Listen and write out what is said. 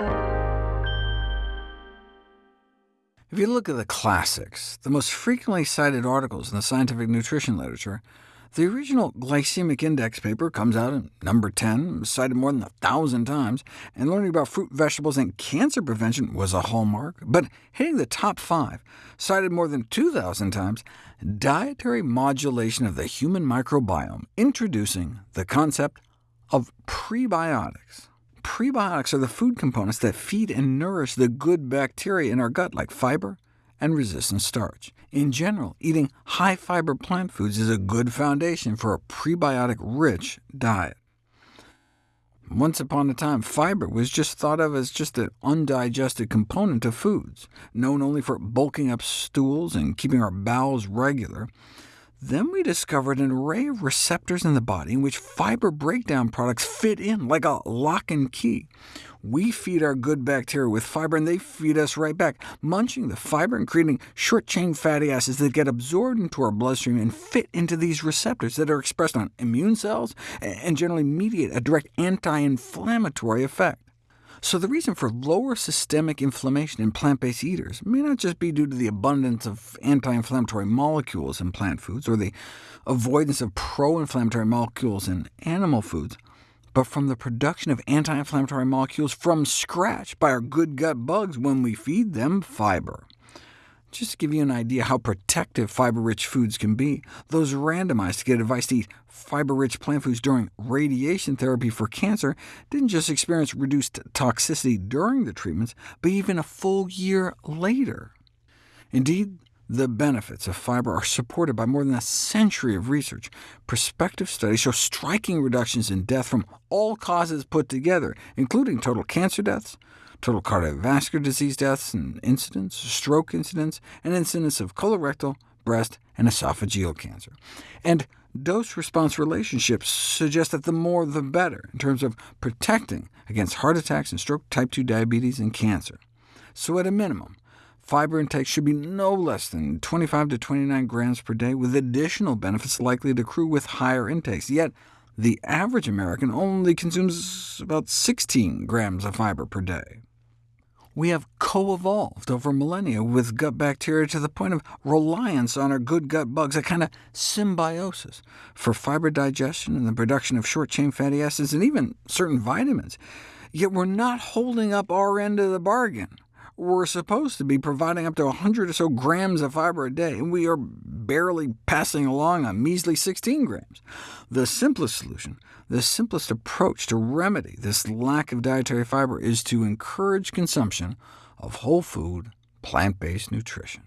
If you look at the classics, the most frequently cited articles in the scientific nutrition literature, the original glycemic index paper comes out in number 10, cited more than a thousand times, and learning about fruit, vegetables, and cancer prevention was a hallmark. But hitting the top five, cited more than 2,000 times, dietary modulation of the human microbiome, introducing the concept of prebiotics. Prebiotics are the food components that feed and nourish the good bacteria in our gut, like fiber and resistant starch. In general, eating high-fiber plant foods is a good foundation for a prebiotic-rich diet. Once upon a time, fiber was just thought of as just an undigested component of foods, known only for bulking up stools and keeping our bowels regular. Then we discovered an array of receptors in the body in which fiber breakdown products fit in like a lock and key. We feed our good bacteria with fiber, and they feed us right back, munching the fiber and creating short-chain fatty acids that get absorbed into our bloodstream and fit into these receptors that are expressed on immune cells and generally mediate a direct anti-inflammatory effect. So the reason for lower systemic inflammation in plant-based eaters may not just be due to the abundance of anti-inflammatory molecules in plant foods, or the avoidance of pro-inflammatory molecules in animal foods, but from the production of anti-inflammatory molecules from scratch by our good gut bugs when we feed them fiber. Just to give you an idea how protective fiber-rich foods can be, those randomized to get advice to eat fiber-rich plant foods during radiation therapy for cancer didn't just experience reduced toxicity during the treatments, but even a full year later. Indeed, the benefits of fiber are supported by more than a century of research. Prospective studies show striking reductions in death from all causes put together, including total cancer deaths, total cardiovascular disease deaths and incidents, stroke incidents, and incidence of colorectal, breast, and esophageal cancer. And dose-response relationships suggest that the more the better, in terms of protecting against heart attacks and stroke, type 2 diabetes, and cancer. So at a minimum, fiber intake should be no less than 25 to 29 grams per day, with additional benefits likely to accrue with higher intakes. Yet the average American only consumes about 16 grams of fiber per day we have co-evolved over millennia with gut bacteria to the point of reliance on our good gut bugs, a kind of symbiosis for fiber digestion and the production of short-chain fatty acids and even certain vitamins. Yet we're not holding up our end of the bargain. We're supposed to be providing up to 100 or so grams of fiber a day, and we are barely passing along a measly 16 grams. The simplest solution, the simplest approach to remedy this lack of dietary fiber is to encourage consumption of whole food, plant-based nutrition.